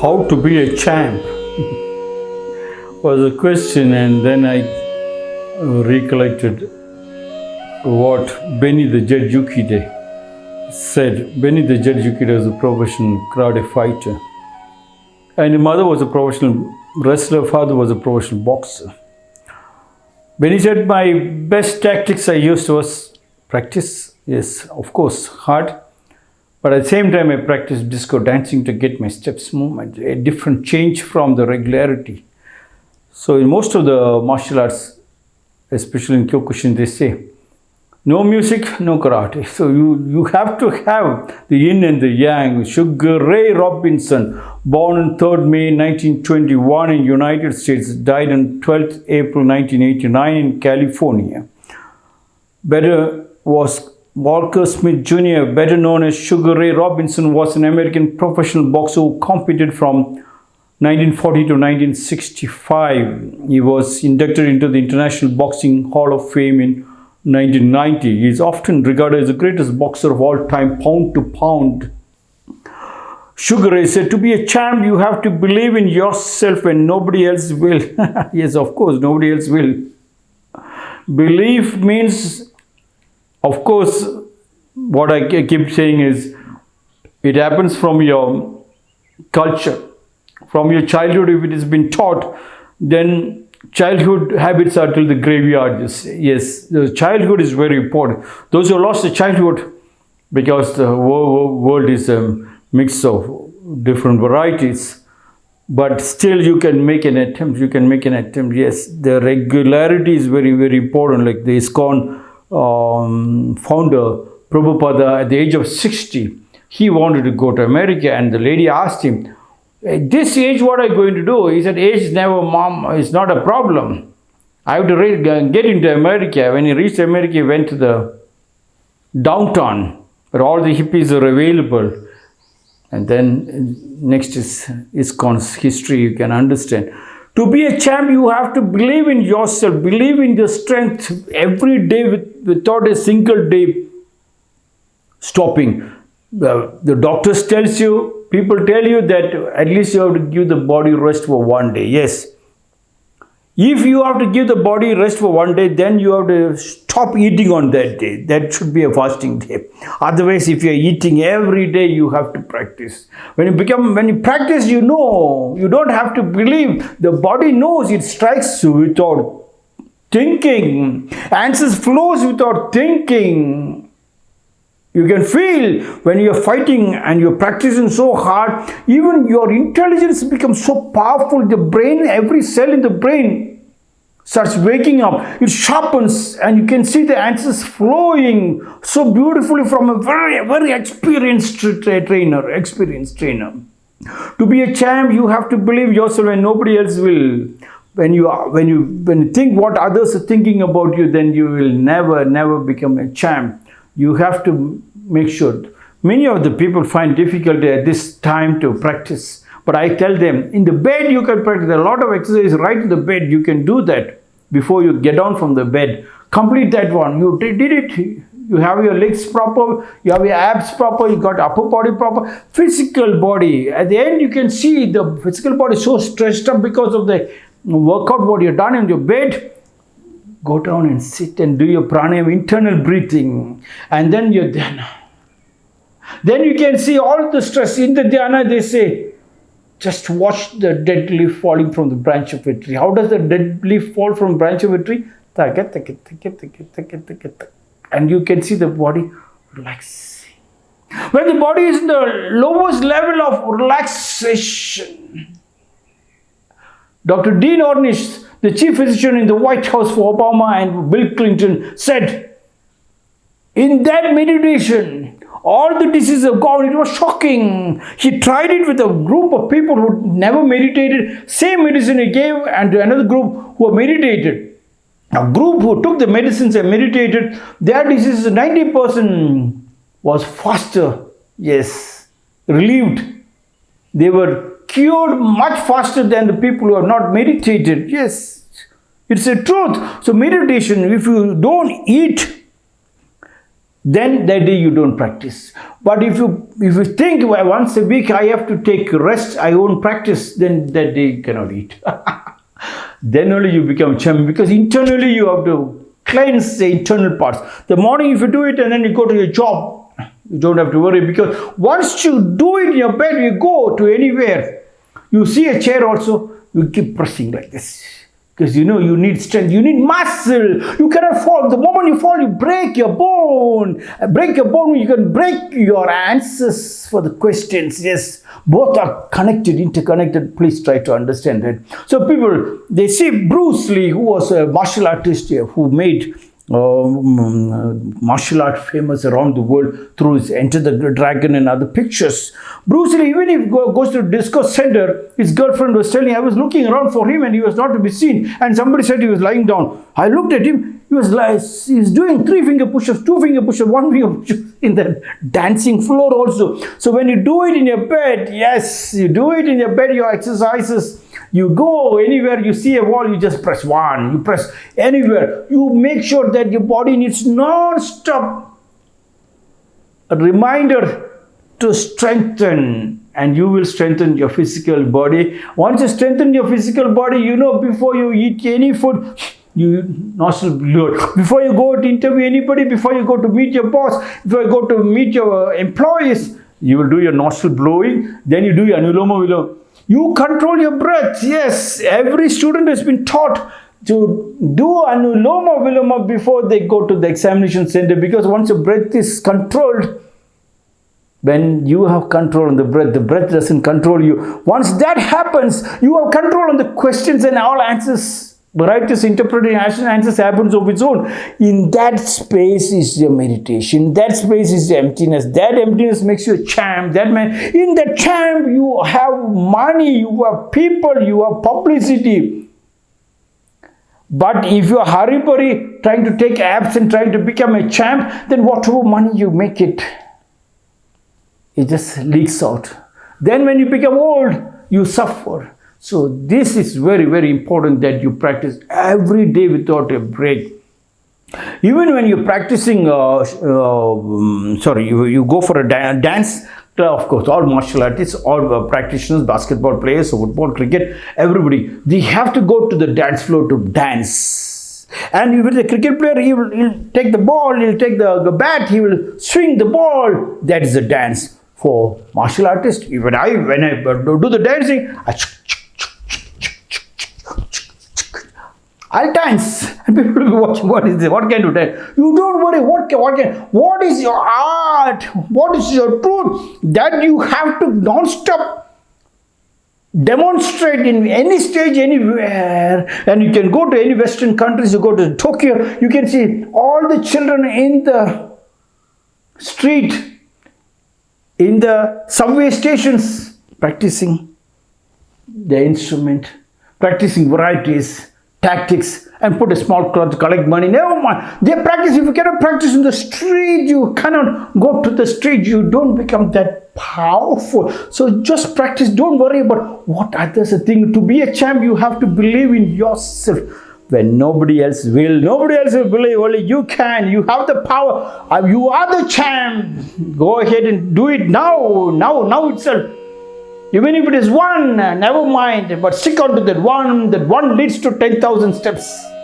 How to be a champ was a question, and then I recollected what Benny the Jet said. Benny the Jet was a professional karate fighter, and his mother was a professional wrestler, father was a professional boxer. Benny said, My best tactics I used was practice, yes, of course, hard, but at the same time, I practiced disco dancing to get my steps movement, a different change from the regularity. So, in most of the martial arts, especially in Kyokushin, they say, no music, no karate. So, you, you have to have the yin and the yang. Sugar Ray Robinson, born on 3rd May 1921 in United States, died on 12th April 1989 in California. Better was Walker Smith Jr., better known as Sugar Ray Robinson, was an American professional boxer who competed from 1940 to 1965. He was inducted into the International Boxing Hall of Fame in 1990. He is often regarded as the greatest boxer of all time, pound to pound. Sugar Ray said, To be a champ, you have to believe in yourself and nobody else will. yes, of course, nobody else will. Belief means of course, what I keep saying is it happens from your culture, from your childhood. If it has been taught, then childhood habits are till the graveyard. Yes, the childhood is very important. Those who lost the childhood because the world is a mix of different varieties but still you can make an attempt you can make an attempt yes the regularity is very very important like the ISKCON um, founder, Prabhupada, at the age of 60, he wanted to go to America and the lady asked him, at this age, what are you going to do? He said, age is never, mom, it's not a problem. I have to get into America. When he reached America, he went to the downtown where all the hippies are available. And then next is ISKCON's history, you can understand. To be a champ, you have to believe in yourself, believe in your strength every day with, without a single day stopping. The, the doctors tells you, people tell you that at least you have to give the body rest for one day. Yes, if you have to give the body rest for one day, then you have to stop eating on that day. That should be a fasting day. Otherwise, if you're eating every day, you have to practice. When you become, when you practice, you know, you don't have to believe. The body knows it strikes without thinking. Answers flows without thinking. You can feel when you're fighting and you're practicing so hard, even your intelligence becomes so powerful. The brain, every cell in the brain starts waking up. It sharpens and you can see the answers flowing so beautifully from a very, very experienced tra trainer, experienced trainer. To be a champ, you have to believe yourself and nobody else will when you are, when you when you think what others are thinking about you then you will never never become a champ you have to make sure. Many of the people find difficulty at this time to practice. But I tell them, in the bed you can practice. a lot of exercise right in the bed. You can do that before you get down from the bed. Complete that one. You did it. You have your legs proper. You have your abs proper. You got upper body proper. Physical body. At the end, you can see the physical body so stressed up because of the workout what you've done in your bed go down and sit and do your pranayama, internal breathing, and then your dhyana. Then you can see all the stress in the dhyana. They say, just watch the dead leaf falling from the branch of a tree. How does the dead leaf fall from branch of a tree? And you can see the body relaxing. When the body is in the lowest level of relaxation, Dr. Dean Ornish the chief physician in the White House for Obama and Bill Clinton said, in that meditation, all the diseases of God, it was shocking. He tried it with a group of people who never meditated. Same medicine he gave and to another group who meditated. A group who took the medicines and meditated, their diseases, 90% was faster, yes, relieved. They were cured much faster than the people who have not meditated. Yes, it's a truth. So meditation, if you don't eat, then that day you don't practice. But if you if you think well, once a week I have to take rest, I won't practice, then that day you cannot eat. then only you become champion because internally you have to cleanse the internal parts. The morning if you do it and then you go to your job, you don't have to worry because once you do it in your bed, you go to anywhere. You see a chair also, you keep pressing like this. Because you know you need strength you need muscle. You cannot fall. The moment you fall you break your bone. Break your bone you can break your answers for the questions. Yes both are connected interconnected. Please try to understand that. So people they see bruce lee who was a martial artist who made Um, um, martial art famous around the world through his Enter the Dragon and other pictures. Bruce Lee, even if he goes to disco center, his girlfriend was telling, I was looking around for him and he was not to be seen. And somebody said he was lying down. I looked at him, he was like, he's doing three finger push-ups, two finger push-ups, one finger push-ups in the dancing floor also. So when you do it in your bed, yes, you do it in your bed, your exercises, you go anywhere you see a wall, you just press one. You press anywhere. You make sure that your body needs non-stop a reminder to strengthen and you will strengthen your physical body. Once you strengthen your physical body, you know before you eat any food, you nostril blow. Before you go to interview anybody, before you go to meet your boss, before you go to meet your employees, you will do your nostril blowing, then you do your anuloma viloma you control your breath. Yes, every student has been taught to do anuloma viloma before they go to the examination center because once your breath is controlled, when you have control on the breath, the breath doesn't control you. Once that happens, you have control on the questions and all answers Varieties interpretation answers happens of its own. In that space is your meditation. That space is the emptiness. That emptiness makes you a champ. That man, in the champ, you have money, you have people, you have publicity. But if you are hurry burry trying to take apps and trying to become a champ, then whatever money you make it, it just leaks out. Then when you become old, you suffer. So this is very, very important that you practice every day without a break. Even when you're practicing, uh, uh, sorry, you, you go for a da dance, of course, all martial artists, all uh, practitioners, basketball players, football, cricket, everybody, they have to go to the dance floor to dance. And with the cricket player, he will he'll take the ball, he'll take the, the bat, he will swing the ball. That is a dance. For martial artists, even I, when I do the dancing, I Dance. And people will be watching, what is this? What can you do? You don't worry, what can, what can, what is your art? What is your truth? That you have to non-stop demonstrate in any stage anywhere and you can go to any western countries you go to tokyo you can see all the children in the street in the subway stations practicing the instrument practicing varieties tactics and put a small to collect money. Never mind. They practice. If you cannot practice in the street, you cannot go to the street. You don't become that powerful. So just practice. Don't worry about what others thinking. To be a champ, you have to believe in yourself. When nobody else will, nobody else will believe, only you can. You have the power. You are the champ. Go ahead and do it now, now, now itself. Even if it is one, uh, never mind, but stick on to that one, that one leads to 10,000 steps.